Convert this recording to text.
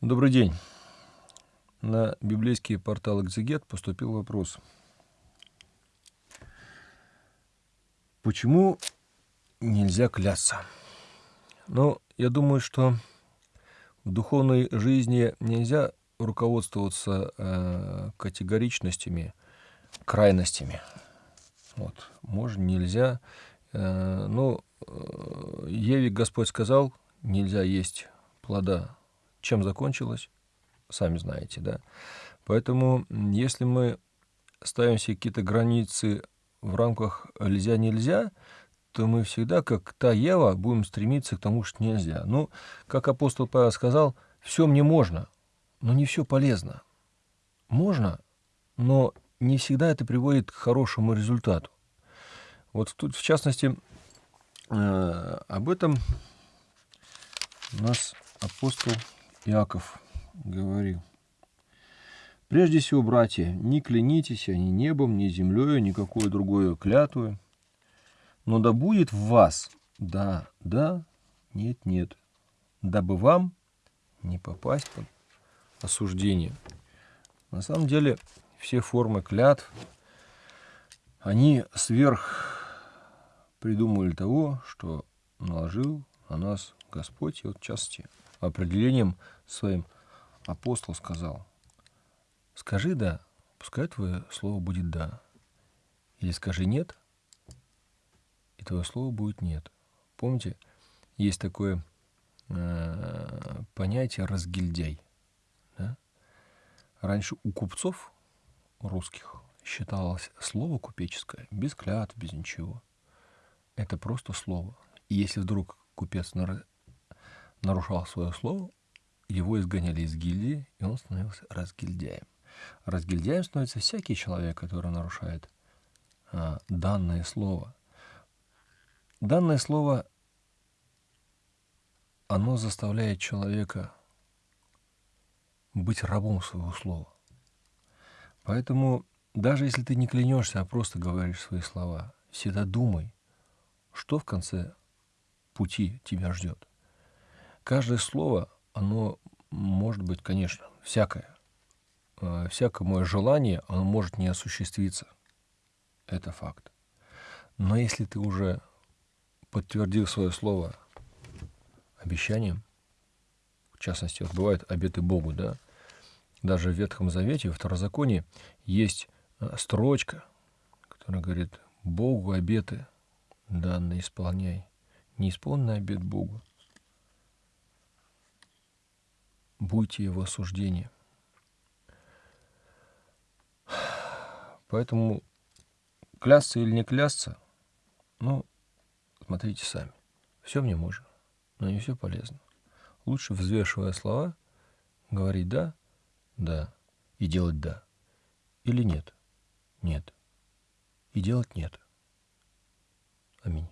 Добрый день. На библейский портал «Экзегет» поступил вопрос. Почему нельзя клясться? Ну, я думаю, что в духовной жизни нельзя руководствоваться э, категоричностями, крайностями. Вот. Можно, нельзя. Э, ну, э, Еве Господь сказал, нельзя есть плода чем закончилось, сами знаете, да. Поэтому, если мы ставим себе какие-то границы в рамках «нельзя-нельзя», то мы всегда, как та Ева, будем стремиться к тому, что нельзя. Ну, как апостол Павел сказал, все мне можно, но не все полезно. Можно, но не всегда это приводит к хорошему результату. Вот тут, в частности, э, об этом у нас апостол Иаков говорил. Прежде всего, братья, не клянитесь ни небом, ни землей, никакой другой клятвой, но да будет в вас да, да, нет, нет, дабы вам не попасть под осуждение. На самом деле, все формы клятв, они сверх придумали того, что наложил на нас Господь, и вот в частности определением своим апостол сказал, скажи «да», пускай твое слово будет «да». Или скажи «нет», и твое слово будет «нет». Помните, есть такое э, понятие «разгильдяй». Да? Раньше у купцов русских считалось слово купеческое без клятв, без ничего. Это просто слово. И если вдруг купец нарушал свое слово, его изгоняли из гильдии, и он становился разгильдяем. Разгильдяем становится всякий человек, который нарушает а, данное слово. Данное слово, оно заставляет человека быть рабом своего слова. Поэтому даже если ты не клянешься, а просто говоришь свои слова, всегда думай, что в конце пути тебя ждет. Каждое слово, оно может быть, конечно, всякое. Э, всякое мое желание, оно может не осуществиться. Это факт. Но если ты уже подтвердил свое слово обещанием, в частности, вот бывают обеты Богу, да, даже в Ветхом Завете, в Второзаконии есть э, строчка, которая говорит, Богу обеты данные исполняй, не исполненный обет Богу, будьте его осуждения. Поэтому клясться или не клясться, ну, смотрите сами. Все мне можно, но не все полезно. Лучше, взвешивая слова, говорить «да», «да» и делать «да». Или «нет», «нет» и делать «нет». Аминь.